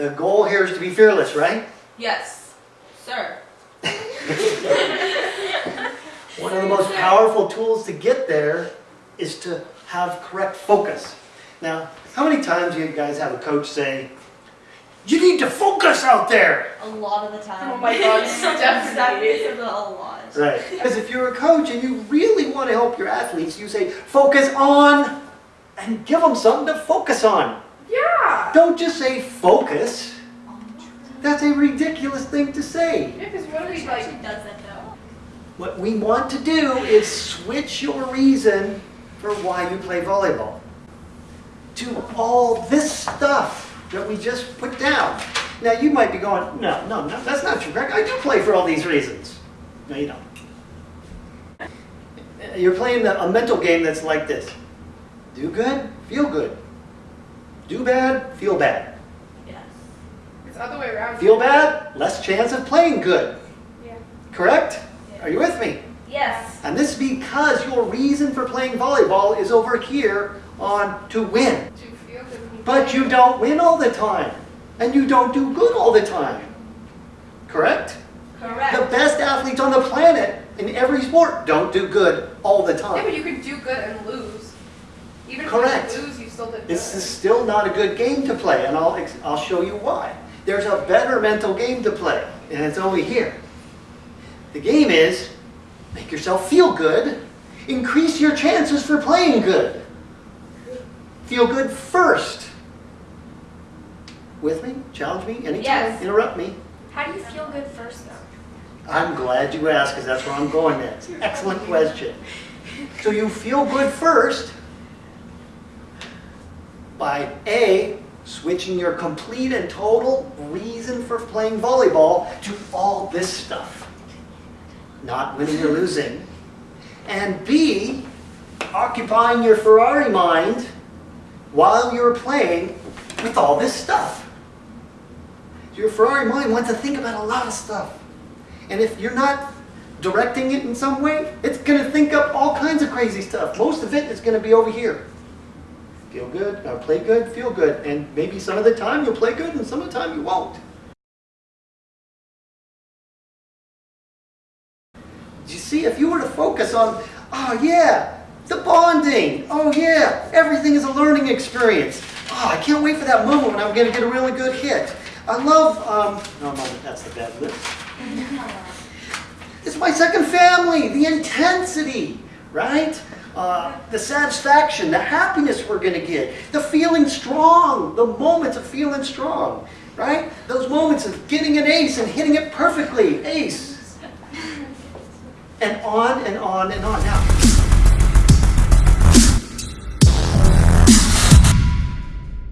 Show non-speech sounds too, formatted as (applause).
The goal here is to be fearless, right? Yes, sir. (laughs) One of the most powerful tools to get there is to have correct focus. Now, how many times do you guys have a coach say, you need to focus out there? A lot of the time. Oh my God, (laughs) That definitely. is a lot. Right. Because if you're a coach and you really want to help your athletes, you say, focus on, and give them something to focus on. Yeah. Don't just say focus. That's a ridiculous thing to say. Yeah, because what are we like? actually does that though. What we want to do is switch your reason for why you play volleyball to all this stuff that we just put down. Now you might be going, no, no, no, that's not true, Greg. I do play for all these reasons. No, you don't. You're playing a mental game that's like this. Do good, feel good. Do bad, feel bad. Yes. It's the other way around. Feel bad, less chance of playing good. Yeah. Correct? Yeah. Are you with me? Yes. And this is because your reason for playing volleyball is over here on to win. Do you feel good? But you don't win all the time. And you don't do good all the time. Correct? Correct. The best athletes on the planet in every sport don't do good all the time. Yeah, but you could do good and lose. Even Correct. if you lose, you still did. This is still not a good game to play, and I'll, I'll show you why. There's a better mental game to play, and it's only here. The game is make yourself feel good, increase your chances for playing good. Feel good first. With me? Challenge me? Anytime? Yes. Interrupt me. How do you feel good first though? I'm glad you asked because that's where I'm going next. (laughs) Excellent question. So you feel good first by A, switching your complete and total reason for playing volleyball to all this stuff. Not winning or losing. And B, occupying your Ferrari mind while you're playing with all this stuff. Your Ferrari mind wants to think about a lot of stuff. And if you're not directing it in some way, it's going to think up all kinds of crazy stuff. Most of it is going to be over here. Feel good, or play good, feel good. And maybe some of the time you'll play good and some of the time you won't. You see, if you were to focus on, oh yeah, the bonding, oh yeah, everything is a learning experience. Oh, I can't wait for that moment when I'm going to get a really good hit. I love, um, no, no, that's the bad list. (laughs) It's my second family, the intensity, right? Uh, the satisfaction, the happiness we're going to get, the feeling strong, the moments of feeling strong, right? Those moments of getting an ace and hitting it perfectly, ace. And on and on and on. Now,